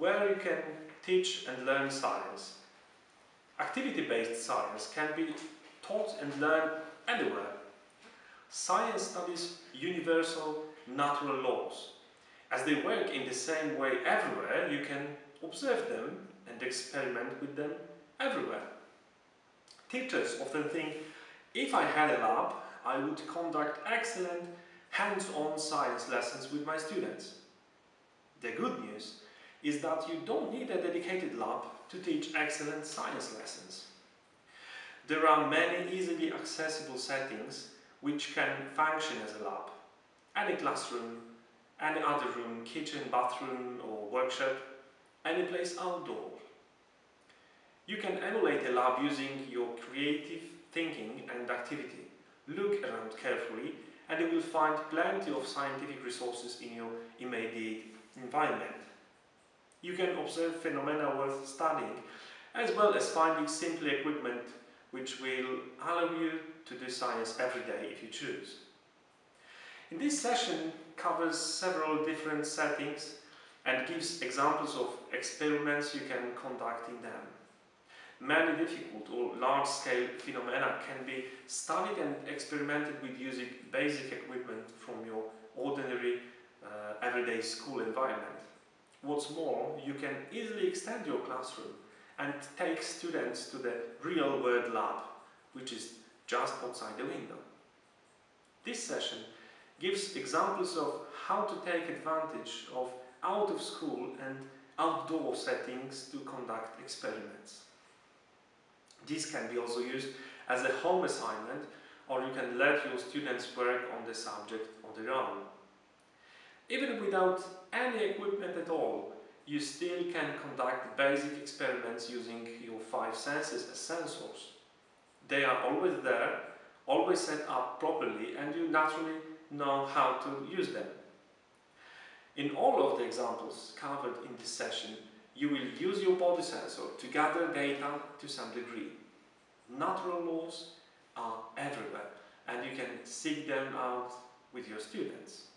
where you can teach and learn science. Activity-based science can be taught and learned anywhere. Science studies universal natural laws. As they work in the same way everywhere, you can observe them and experiment with them everywhere. Teachers often think, if I had a lab, I would conduct excellent hands-on science lessons with my students. The good news is that you don't need a dedicated lab to teach excellent science lessons. There are many easily accessible settings which can function as a lab. Any classroom, any other room, kitchen, bathroom or workshop, any place outdoor. You can emulate a lab using your creative thinking and activity. Look around carefully and you will find plenty of scientific resources in your immediate environment. You can observe phenomena worth studying, as well as finding simple equipment which will allow you to do science every day if you choose. In this session covers several different settings and gives examples of experiments you can conduct in them. Many difficult or large-scale phenomena can be studied and experimented with using basic equipment from your ordinary uh, everyday school environment. What's more, you can easily extend your classroom and take students to the real-world lab, which is just outside the window. This session gives examples of how to take advantage of out-of-school and outdoor settings to conduct experiments. This can be also used as a home assignment or you can let your students work on the subject on their own. Even without any equipment at all, you still can conduct basic experiments using your five senses as sensors. They are always there, always set up properly and you naturally know how to use them. In all of the examples covered in this session, you will use your body sensor to gather data to some degree. Natural laws are everywhere and you can seek them out with your students.